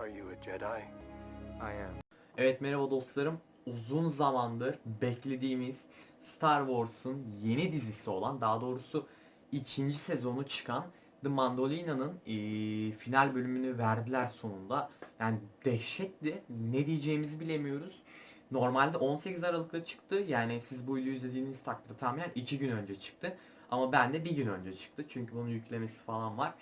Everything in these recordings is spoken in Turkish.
Are you a Jedi? I am. Evet merhaba dostlarım. Uzun zamandır beklediğimiz Star Wars'un yeni dizisi olan daha doğrusu ikinci sezonu çıkan The Mandolina'nın eee, final bölümünü verdiler sonunda. Yani dehşetti. Ne diyeceğimizi bilemiyoruz. Normalde 18 Aralık'ta çıktı. Yani siz bu videoyu izlediğiniz takdirde tahminen 2 gün önce çıktı. Ama bende bir gün önce çıktı. Çünkü bunun yüklemesi falan var.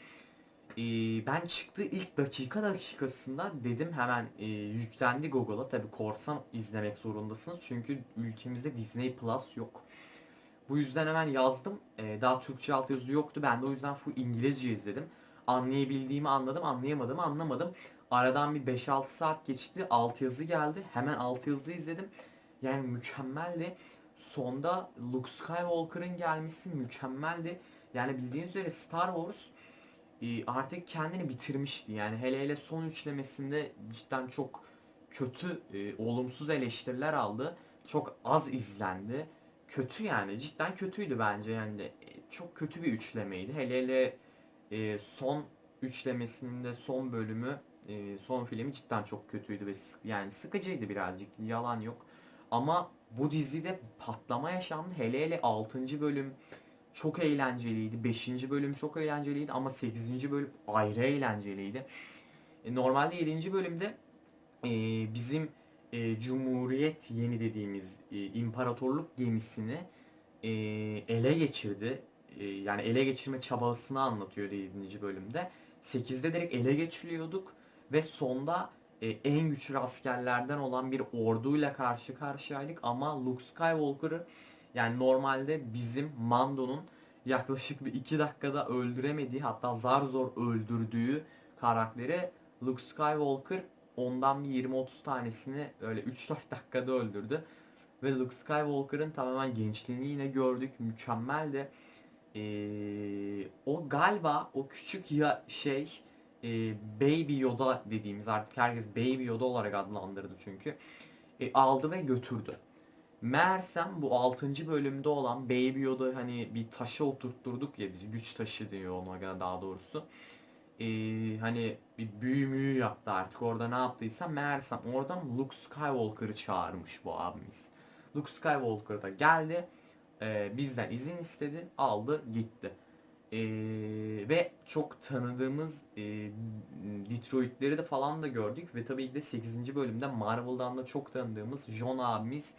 Ee, ben çıktığı ilk dakika dakikasında dedim hemen e, yüklendi Google'a. Tabi korsan izlemek zorundasınız. Çünkü ülkemizde Disney Plus yok. Bu yüzden hemen yazdım. Ee, daha Türkçe altyazı yoktu. Ben de o yüzden full İngilizce izledim. Anlayabildiğimi anladım, anlayamadığımı anlamadım. Aradan bir 5-6 saat geçti. Altyazı geldi. Hemen altyazı izledim. Yani mükemmeldi. Sonda Luke Skywalker'ın gelmesi mükemmeldi. Yani bildiğiniz üzere Star Wars e, artık kendini bitirmişti. Yani hele hele son üçlemesinde cidden çok kötü, e, olumsuz eleştiriler aldı. Çok az izlendi. Kötü yani cidden kötüydü bence yani e, çok kötü bir üçlemeydi. Hele hele e, son üçlemesinin de son bölümü, e, son filmi cidden çok kötüydü ve sık- yani sıkıcıydı birazcık. Yalan yok. Ama bu dizide patlama yaşandı. Hele hele 6. bölüm çok eğlenceliydi. 5. bölüm çok eğlenceliydi ama 8. bölüm ayrı eğlenceliydi. E, normalde 7. bölümde e, bizim e, Cumhuriyet yeni dediğimiz imparatorluk gemisini ele geçirdi. Yani ele geçirme çabasını anlatıyor 7. bölümde. 8'de direkt ele geçiriyorduk ve sonda en güçlü askerlerden olan bir orduyla karşı karşıyaydık ama Luke Skywalker'ı yani normalde bizim Mando'nun yaklaşık bir 2 dakikada öldüremediği hatta zar zor öldürdüğü karakteri Luke Skywalker ondan bir 20-30 tanesini öyle 3-4 dakikada öldürdü. Ve Luke Skywalker'ın tamamen gençliğini yine gördük. Mükemmel de ee, o galiba o küçük ya şey e, Baby Yoda dediğimiz artık herkes Baby Yoda olarak adlandırdı çünkü. E, aldı ve götürdü. Meğersem bu 6. bölümde olan Baby Yoda hani bir taşa oturtturduk ya biz güç taşı diyor ona daha doğrusu. Ee, hani bir büyü müyü yaptı artık orada ne yaptıysa meğersem oradan Luke Skywalker'ı çağırmış bu abimiz. Luke Skywalker da geldi e, bizden izin istedi aldı gitti. Ee, ve çok tanıdığımız e, Detroit'leri de falan da gördük ve tabii ki de 8. bölümde Marvel'dan da çok tanıdığımız John abimiz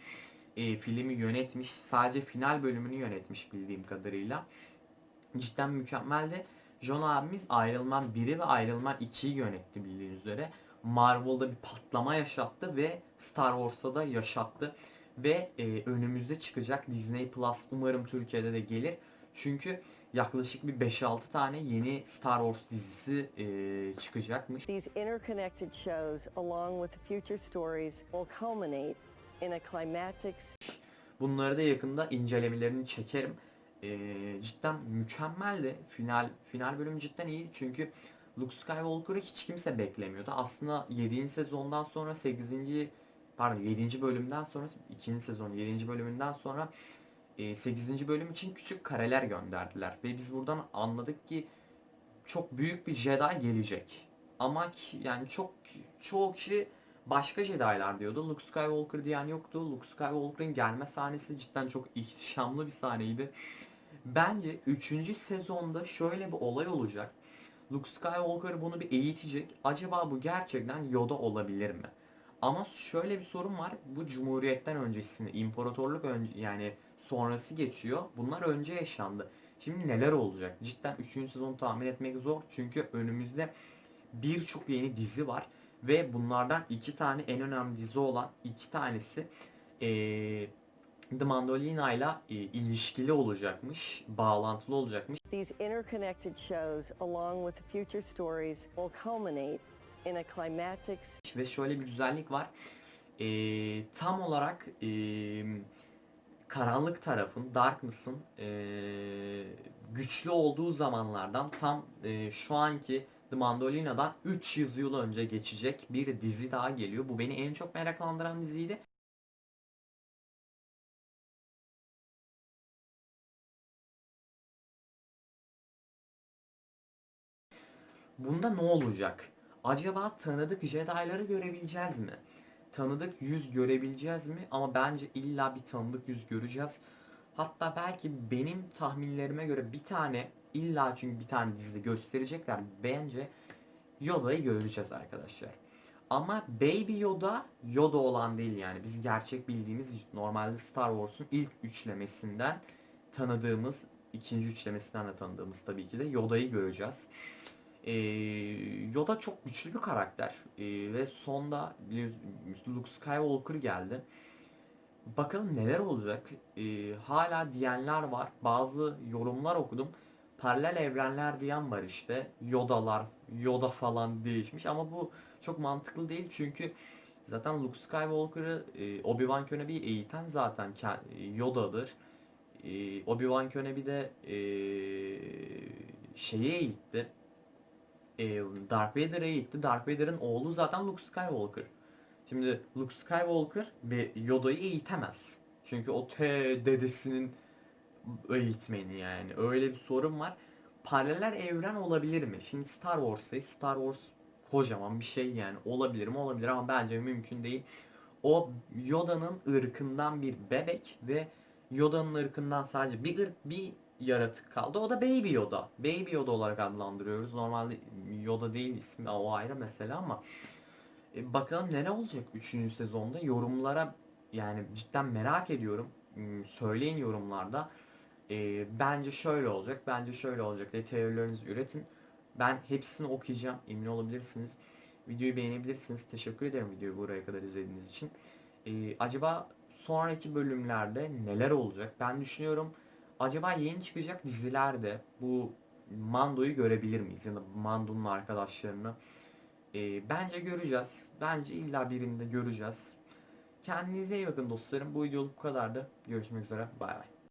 e, filmi yönetmiş. Sadece final bölümünü yönetmiş bildiğim kadarıyla. Cidden mükemmeldi. John abimiz Iron Man 1'i ve Iron Man 2'yi yönetti bildiğiniz üzere. Marvel'da bir patlama yaşattı ve Star Wars'ta da yaşattı. Ve e, önümüzde çıkacak Disney Plus umarım Türkiye'de de gelir. Çünkü yaklaşık bir 5-6 tane yeni Star Wars dizisi e, çıkacakmış. These interconnected shows, along with the future stories, will culminate in a climactic Bunları da yakında incelemelerini çekerim. Ee, cidden mükemmeldi. Final final bölümü cidden iyiydi çünkü Luke Skywalker'ı hiç kimse beklemiyordu. Aslında 7. sezondan sonra 8. pardon 7. bölümden sonra 2. sezon 7. bölümünden sonra 8. bölüm için küçük kareler gönderdiler ve biz buradan anladık ki çok büyük bir Jedi gelecek. Ama ki- yani çok çoğu kişi başka Jedi'lar diyordu. Luke Skywalker diyen yoktu. Luke Skywalker'ın gelme sahnesi cidden çok ihtişamlı bir sahneydi. Bence 3. sezonda şöyle bir olay olacak. Luke Skywalker bunu bir eğitecek. Acaba bu gerçekten Yoda olabilir mi? Ama şöyle bir sorun var. Bu Cumhuriyet'ten öncesinde, imparatorluk önce yani sonrası geçiyor. Bunlar önce yaşandı. Şimdi neler olacak? Cidden 3. sezonu tahmin etmek zor. Çünkü önümüzde birçok yeni dizi var. Ve bunlardan iki tane en önemli dizi olan iki tanesi eee The Mandolina ile e, ilişkili olacakmış, bağlantılı olacakmış. These interconnected shows, along with the future stories, will culminate in a climactic Ve şöyle bir güzellik var. Eee, tam olarak eee, karanlık tarafın, Darkness'ın eee, güçlü olduğu zamanlardan tam eee, şu anki The Mandolina'dan 300 yıl önce geçecek bir dizi daha geliyor. Bu beni en çok meraklandıran diziydi. Bunda ne olacak? Acaba tanıdık Jedi'ları görebileceğiz mi? Tanıdık yüz görebileceğiz mi? Ama bence illa bir tanıdık yüz göreceğiz. Hatta belki benim tahminlerime göre bir tane illa çünkü bir tane dizide gösterecekler. Bence Yoda'yı göreceğiz arkadaşlar. Ama Baby Yoda Yoda olan değil yani. Biz gerçek bildiğimiz normalde Star Wars'un ilk üçlemesinden tanıdığımız, ikinci üçlemesinden de tanıdığımız tabii ki de Yoda'yı göreceğiz. Ee, Yoda çok güçlü bir karakter Ee, ve sonda Luke Skywalker geldi. Bakalım neler olacak. Ee, hala diyenler var. Bazı yorumlar okudum. Paralel evrenler diyen var işte. Yoda'lar, Yoda falan değişmiş ama bu çok mantıklı değil çünkü zaten Luke Skywalker'ı e, Obi-Wan Kenobi'yi eğiten zaten Yoda'dır. E, Obi-Wan Kenobi de e, şeye eğitti. E, Darth Vader'a eğitti. Darth Vader'ın oğlu zaten Luke Skywalker. Şimdi Luke Skywalker ve Yoda'yı eğitemez. Çünkü o te dedesinin eğitmeni yani. Öyle bir sorun var. Paralel evren olabilir mi? Şimdi Star Wars'tayız. Star Wars kocaman bir şey yani. Olabilir mi? Olabilir ama bence mümkün değil. O Yoda'nın ırkından bir bebek ve Yoda'nın ırkından sadece bir ırk, bir yaratık kaldı. O da Baby Yoda. Baby Yoda olarak adlandırıyoruz. Normalde Yoda değil ismi o ayrı mesele ama e, bakalım ne ne olacak 3. sezonda yorumlara yani cidden merak ediyorum. Hmm, Söyleyin yorumlarda. E, bence şöyle olacak, bence şöyle olacak diye teorilerinizi üretin. Ben hepsini okuyacağım, emin olabilirsiniz. Videoyu beğenebilirsiniz. Teşekkür ederim videoyu buraya kadar izlediğiniz için. E, acaba sonraki bölümlerde neler olacak? Ben düşünüyorum acaba yeni çıkacak dizilerde bu Mando'yu görebilir miyiz? Ya da Mando'nun arkadaşlarını. E, bence göreceğiz. Bence illa birinde göreceğiz. Kendinize iyi bakın dostlarım. Bu videoluk bu kadardı. Görüşmek üzere. Bay bay.